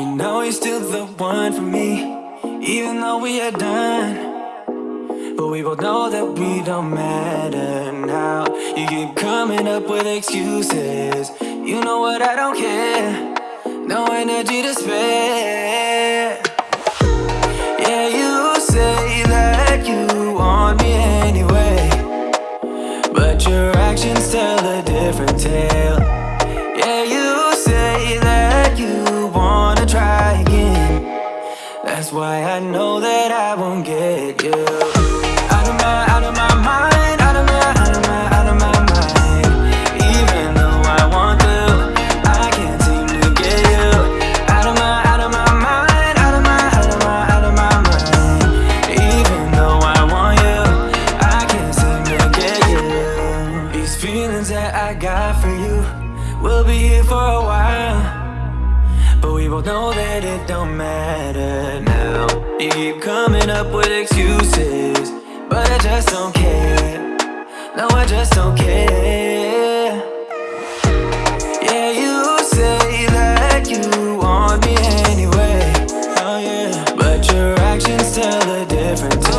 you know you're still the one for me Even though we are done. But we both know that we don't matter now. You keep coming up with excuses. You know what, I don't care. No energy to spare. Yeah, you say that you want me anyway. But your actions tell a different tale That's why I know that I won't get you. Out of my, out of my mind Out of my, out of my, out of my mind. Even though I want to I can't seem to get you. Out of my, out of my mind Out of my, out of my, out of my mind. Even though I want you I can't seem to get you. These feelings that I got for you Will be here for a while Know that it don't matter now. You keep coming up with excuses But I just don't care. No, I just don't care. Yeah, you say that you want me anyway. Oh yeah. But your actions tell a different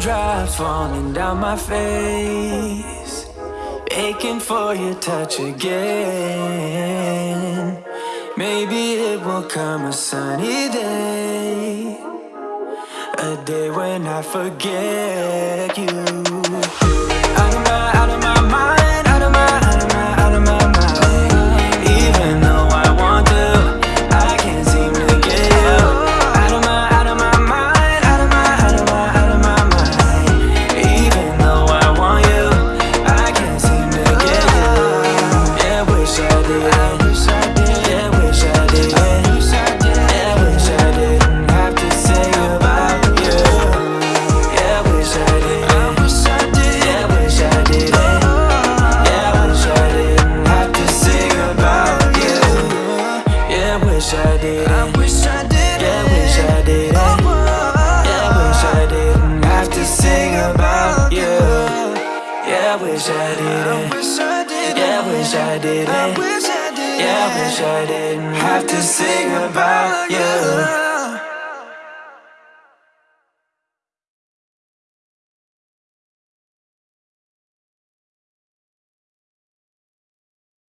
Raindrops falling down my face Aching for your touch again. Maybe it will come a sunny day a day when I forget you Yeah, wish I did oh, oh, oh. Yeah, wish I did Yeah, wish I didn't. Have to sing about you. Yeah, wish I did Yeah, wish I did Yeah, wish I didn't. Have to sing about you